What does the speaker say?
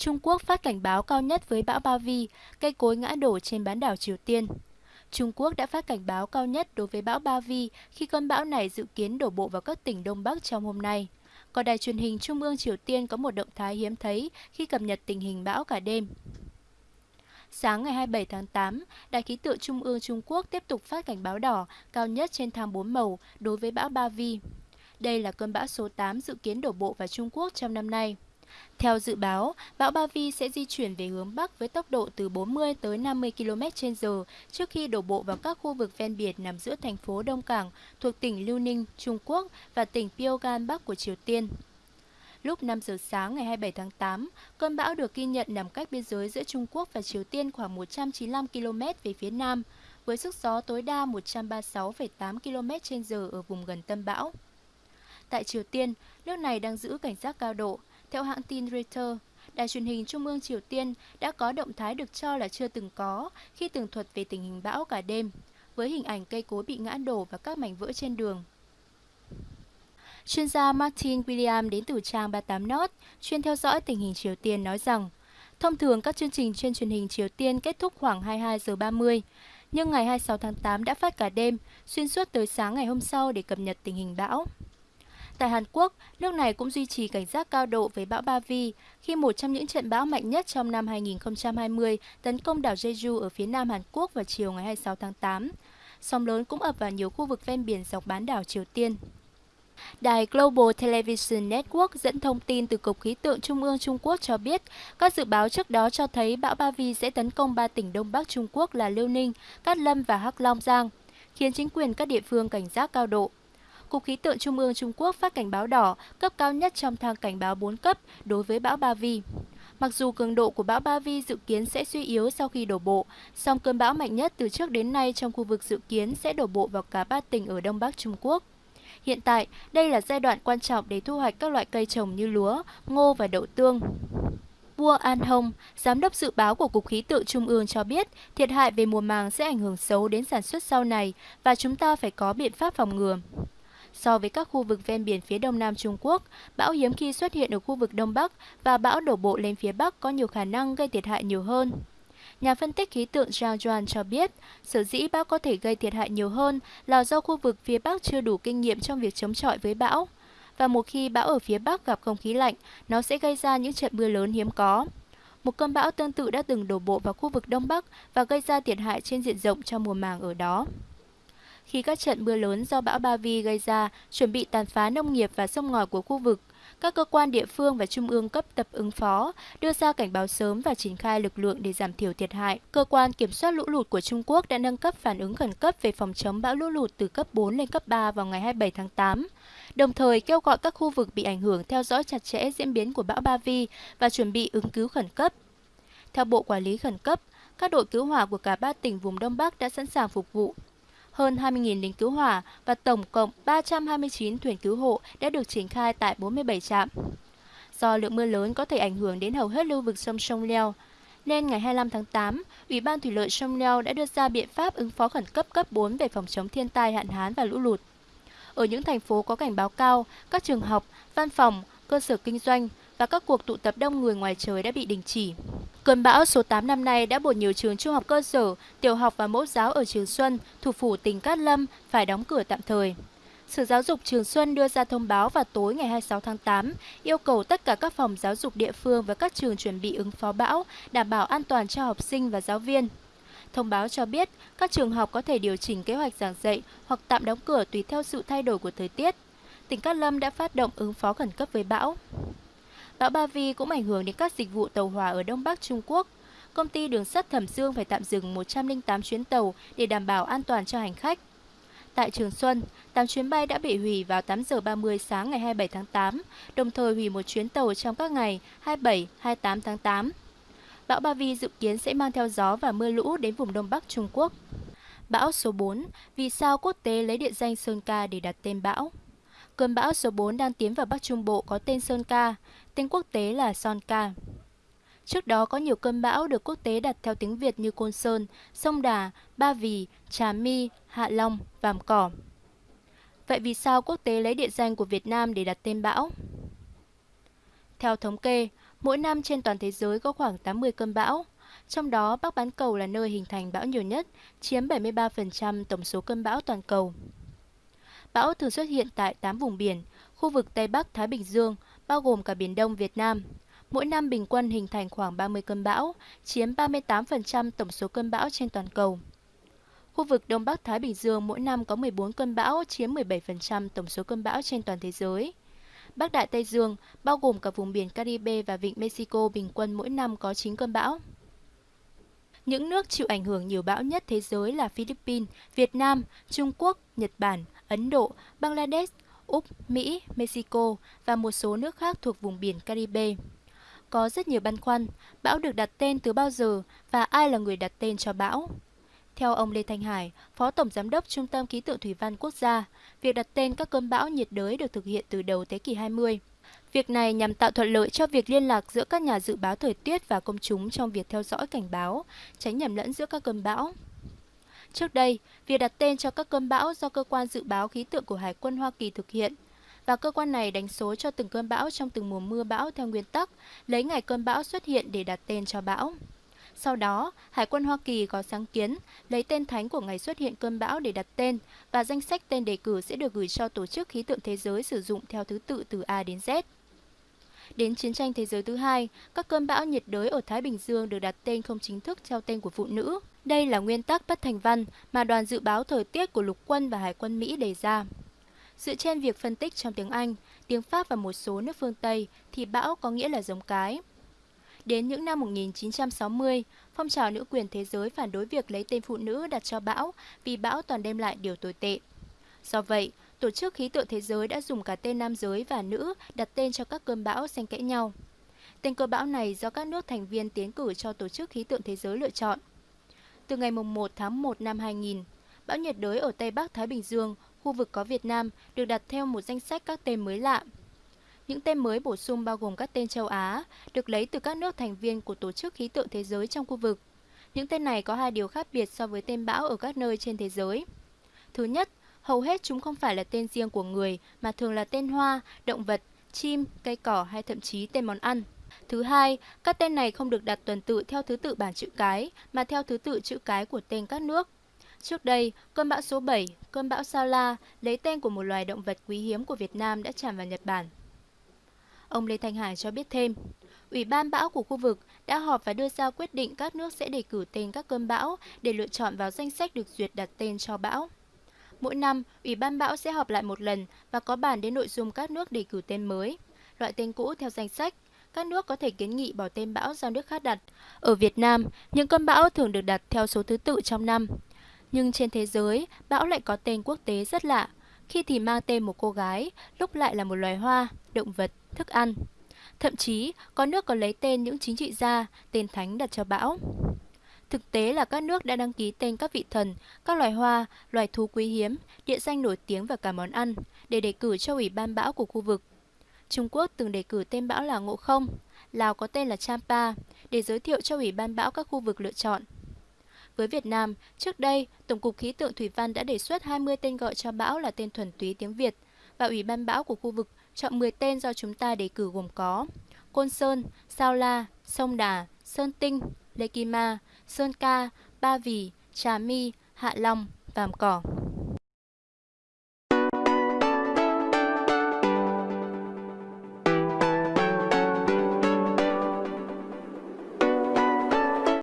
Trung Quốc phát cảnh báo cao nhất với bão Bavi, cây cối ngã đổ trên bán đảo Triều Tiên. Trung Quốc đã phát cảnh báo cao nhất đối với bão Ba Vi khi cơn bão này dự kiến đổ bộ vào các tỉnh Đông Bắc trong hôm nay. Còn đài truyền hình Trung ương Triều Tiên có một động thái hiếm thấy khi cập nhật tình hình bão cả đêm. Sáng ngày 27 tháng 8, Đài khí tượng Trung ương Trung Quốc tiếp tục phát cảnh báo đỏ cao nhất trên thang 4 màu đối với bão Ba Vi. Đây là cơn bão số 8 dự kiến đổ bộ vào Trung Quốc trong năm nay. Theo dự báo, bão Ba Vi sẽ di chuyển về hướng Bắc với tốc độ từ 40 tới 50 km h trước khi đổ bộ vào các khu vực ven biển nằm giữa thành phố Đông Cảng thuộc tỉnh Liêu Ninh, Trung Quốc và tỉnh Pyongan Bắc của Triều Tiên. Lúc 5 giờ sáng ngày 27 tháng 8, cơn bão được ghi nhận nằm cách biên giới giữa Trung Quốc và Triều Tiên khoảng 195 km về phía nam, với sức gió tối đa 136,8 km h ở vùng gần tâm bão. Tại Triều Tiên, nước này đang giữ cảnh giác cao độ. Theo hãng tin Reuters, Đài truyền hình Trung ương Triều Tiên đã có động thái được cho là chưa từng có khi tường thuật về tình hình bão cả đêm, với hình ảnh cây cối bị ngã đổ và các mảnh vỡ trên đường. Chuyên gia Martin William đến từ trang 38 North, chuyên theo dõi tình hình Triều Tiên nói rằng, thông thường các chương trình trên truyền hình Triều Tiên kết thúc khoảng 22 giờ 30, nhưng ngày 26 tháng 8 đã phát cả đêm, xuyên suốt tới sáng ngày hôm sau để cập nhật tình hình bão. Tại Hàn Quốc, nước này cũng duy trì cảnh giác cao độ với bão Ba Vi khi một trong những trận bão mạnh nhất trong năm 2020 tấn công đảo Jeju ở phía nam Hàn Quốc vào chiều ngày 26 tháng 8. Sóng lớn cũng ập vào nhiều khu vực ven biển dọc bán đảo Triều Tiên. Đài Global Television Network dẫn thông tin từ Cục Khí tượng Trung ương Trung Quốc cho biết, các dự báo trước đó cho thấy bão Ba Vi sẽ tấn công ba tỉnh Đông Bắc Trung Quốc là Liêu Ninh, Cát Lâm và Hắc Long Giang, khiến chính quyền các địa phương cảnh giác cao độ. Cục Khí tượng Trung ương Trung Quốc phát cảnh báo đỏ, cấp cao nhất trong thang cảnh báo 4 cấp đối với bão Ba Vi. Mặc dù cường độ của bão Ba Vi dự kiến sẽ suy yếu sau khi đổ bộ, song cơn bão mạnh nhất từ trước đến nay trong khu vực dự kiến sẽ đổ bộ vào cả ba tỉnh ở Đông Bắc Trung Quốc. Hiện tại, đây là giai đoạn quan trọng để thu hoạch các loại cây trồng như lúa, ngô và đậu tương. Vua An Hồng, giám đốc dự báo của Cục Khí tượng Trung ương cho biết thiệt hại về mùa màng sẽ ảnh hưởng xấu đến sản xuất sau này và chúng ta phải có biện pháp phòng ngừa. So với các khu vực ven biển phía đông nam Trung Quốc, bão hiếm khi xuất hiện ở khu vực đông bắc và bão đổ bộ lên phía bắc có nhiều khả năng gây thiệt hại nhiều hơn. Nhà phân tích khí tượng Zhang Juan cho biết, sở dĩ bão có thể gây thiệt hại nhiều hơn là do khu vực phía Bắc chưa đủ kinh nghiệm trong việc chống chọi với bão. Và một khi bão ở phía Bắc gặp không khí lạnh, nó sẽ gây ra những trận mưa lớn hiếm có. Một cơn bão tương tự đã từng đổ bộ vào khu vực Đông Bắc và gây ra thiệt hại trên diện rộng cho mùa màng ở đó. Khi các trận mưa lớn do bão Ba Vi gây ra chuẩn bị tàn phá nông nghiệp và sông ngòi của khu vực, các cơ quan địa phương và trung ương cấp tập ứng phó, đưa ra cảnh báo sớm và triển khai lực lượng để giảm thiểu thiệt hại. Cơ quan kiểm soát lũ lụt của Trung Quốc đã nâng cấp phản ứng khẩn cấp về phòng chống bão lũ lụt từ cấp 4 lên cấp 3 vào ngày 27 tháng 8 đồng thời kêu gọi các khu vực bị ảnh hưởng theo dõi chặt chẽ diễn biến của bão Ba Vi và chuẩn bị ứng cứu khẩn cấp. Theo Bộ Quản lý Khẩn cấp, các đội cứu hỏa của cả ba tỉnh vùng Đông Bắc đã sẵn sàng phục vụ hơn 20.000 lính cứu hỏa và tổng cộng 329 thuyền cứu hộ đã được triển khai tại 47 trạm. Do lượng mưa lớn có thể ảnh hưởng đến hầu hết lưu vực sông Sông Leo, nên ngày 25 tháng 8, Ủy ban Thủy lợi Sông Leo đã đưa ra biện pháp ứng phó khẩn cấp cấp 4 về phòng chống thiên tai hạn hán và lũ lụt. Ở những thành phố có cảnh báo cao, các trường học, văn phòng, cơ sở kinh doanh và các cuộc tụ tập đông người ngoài trời đã bị đình chỉ. Cơn bão số 8 năm nay đã buộc nhiều trường trung học cơ sở, tiểu học và mẫu giáo ở Trường Xuân, thủ phủ tỉnh Cát Lâm phải đóng cửa tạm thời. Sở Giáo dục Trường Xuân đưa ra thông báo vào tối ngày 26 tháng 8, yêu cầu tất cả các phòng giáo dục địa phương và các trường chuẩn bị ứng phó bão, đảm bảo an toàn cho học sinh và giáo viên. Thông báo cho biết các trường học có thể điều chỉnh kế hoạch giảng dạy hoặc tạm đóng cửa tùy theo sự thay đổi của thời tiết. Tỉnh Cát Lâm đã phát động ứng phó khẩn cấp với bão. Bão Ba Vi cũng ảnh hưởng đến các dịch vụ tàu hỏa ở Đông Bắc Trung Quốc. Công ty đường sắt Thẩm Dương phải tạm dừng 108 chuyến tàu để đảm bảo an toàn cho hành khách. Tại Trường Xuân, 8 chuyến bay đã bị hủy vào 8 giờ 30 sáng ngày 27 tháng 8, đồng thời hủy một chuyến tàu trong các ngày 27, 28 tháng 8. Bão Ba Vi dự kiến sẽ mang theo gió và mưa lũ đến vùng Đông Bắc Trung Quốc. Bão số 4, vì sao quốc tế lấy địa danh Sơn Ca để đặt tên bão? Cơn bão số 4 đang tiến vào Bắc Trung Bộ có tên Sơn Ca, tên quốc tế là Sonka. Trước đó có nhiều cơn bão được quốc tế đặt theo tiếng Việt như Côn Sơn, Sông Đà, Ba Vì, Trà My, Hạ Long, Vàm Cỏ. Vậy vì sao quốc tế lấy địa danh của Việt Nam để đặt tên bão? Theo thống kê, Mỗi năm trên toàn thế giới có khoảng 80 cơn bão. Trong đó, Bắc Bán Cầu là nơi hình thành bão nhiều nhất, chiếm 73% tổng số cơn bão toàn cầu. Bão thường xuất hiện tại 8 vùng biển, khu vực Tây Bắc Thái Bình Dương, bao gồm cả Biển Đông Việt Nam. Mỗi năm bình quân hình thành khoảng 30 cơn bão, chiếm 38% tổng số cơn bão trên toàn cầu. Khu vực Đông Bắc Thái Bình Dương mỗi năm có 14 cơn bão, chiếm 17% tổng số cơn bão trên toàn thế giới. Bắc Đại Tây Dương, bao gồm cả vùng biển Caribe và vịnh Mexico bình quân mỗi năm có 9 cơn bão. Những nước chịu ảnh hưởng nhiều bão nhất thế giới là Philippines, Việt Nam, Trung Quốc, Nhật Bản, Ấn Độ, Bangladesh, Úc, Mỹ, Mexico và một số nước khác thuộc vùng biển Caribe. Có rất nhiều băn khoăn, bão được đặt tên từ bao giờ và ai là người đặt tên cho bão? Theo ông Lê Thanh Hải, Phó Tổng Giám đốc Trung tâm Khí tượng Thủy văn Quốc gia, việc đặt tên các cơn bão nhiệt đới được thực hiện từ đầu thế kỷ 20. Việc này nhằm tạo thuận lợi cho việc liên lạc giữa các nhà dự báo thời tiết và công chúng trong việc theo dõi cảnh báo, tránh nhầm lẫn giữa các cơn bão. Trước đây, việc đặt tên cho các cơn bão do cơ quan dự báo khí tượng của Hải quân Hoa Kỳ thực hiện và cơ quan này đánh số cho từng cơn bão trong từng mùa mưa bão theo nguyên tắc lấy ngày cơn bão xuất hiện để đặt tên cho bão. Sau đó, Hải quân Hoa Kỳ có sáng kiến lấy tên thánh của ngày xuất hiện cơn bão để đặt tên và danh sách tên đề cử sẽ được gửi cho Tổ chức Khí tượng Thế giới sử dụng theo thứ tự từ A đến Z. Đến chiến tranh thế giới thứ hai, các cơn bão nhiệt đới ở Thái Bình Dương được đặt tên không chính thức theo tên của phụ nữ. Đây là nguyên tắc bất thành văn mà đoàn dự báo thời tiết của lục quân và hải quân Mỹ đề ra. Dựa trên việc phân tích trong tiếng Anh, tiếng Pháp và một số nước phương Tây thì bão có nghĩa là giống cái. Đến những năm 1960, phong trào nữ quyền thế giới phản đối việc lấy tên phụ nữ đặt cho bão vì bão toàn đem lại điều tồi tệ. Do vậy, Tổ chức Khí tượng Thế giới đã dùng cả tên nam giới và nữ đặt tên cho các cơn bão xen kẽ nhau. Tên cơn bão này do các nước thành viên tiến cử cho Tổ chức Khí tượng Thế giới lựa chọn. Từ ngày 1 tháng 1 năm 2000, bão nhiệt đới ở Tây Bắc Thái Bình Dương, khu vực có Việt Nam, được đặt theo một danh sách các tên mới lạ. Những tên mới bổ sung bao gồm các tên châu Á, được lấy từ các nước thành viên của Tổ chức Khí tượng Thế giới trong khu vực. Những tên này có hai điều khác biệt so với tên bão ở các nơi trên thế giới. Thứ nhất, hầu hết chúng không phải là tên riêng của người mà thường là tên hoa, động vật, chim, cây cỏ hay thậm chí tên món ăn. Thứ hai, các tên này không được đặt tuần tự theo thứ tự bảng chữ cái mà theo thứ tự chữ cái của tên các nước. Trước đây, cơn bão số 7, cơn bão Sao La, lấy tên của một loài động vật quý hiếm của Việt Nam đã tràn vào Nhật Bản. Ông Lê Thanh Hải cho biết thêm, Ủy ban bão của khu vực đã họp và đưa ra quyết định các nước sẽ đề cử tên các cơn bão để lựa chọn vào danh sách được duyệt đặt tên cho bão. Mỗi năm, Ủy ban bão sẽ họp lại một lần và có bàn đến nội dung các nước đề cử tên mới. Loại tên cũ theo danh sách, các nước có thể kiến nghị bỏ tên bão do nước khác đặt. Ở Việt Nam, những cơn bão thường được đặt theo số thứ tự trong năm. Nhưng trên thế giới, bão lại có tên quốc tế rất lạ. Khi thì mang tên một cô gái, lúc lại là một loài hoa, động vật, thức ăn. Thậm chí, có nước còn lấy tên những chính trị gia, tên thánh đặt cho bão. Thực tế là các nước đã đăng ký tên các vị thần, các loài hoa, loài thú quý hiếm, địa danh nổi tiếng và cả món ăn để đề cử cho ủy ban bão của khu vực. Trung Quốc từng đề cử tên bão là Ngộ Không, Lào có tên là Champa để giới thiệu cho ủy ban bão các khu vực lựa chọn. Với Việt Nam, trước đây, Tổng cục Khí tượng Thủy văn đã đề xuất 20 tên gọi cho bão là tên thuần túy tiếng Việt và Ủy ban bão của khu vực chọn 10 tên do chúng ta đề cử gồm có Côn Sơn, Sao La, Sông Đà, Sơn Tinh, Lê Kim Ma, Sơn Ca, Ba Vì, Trà My, Hạ Long, Vàm Cỏ.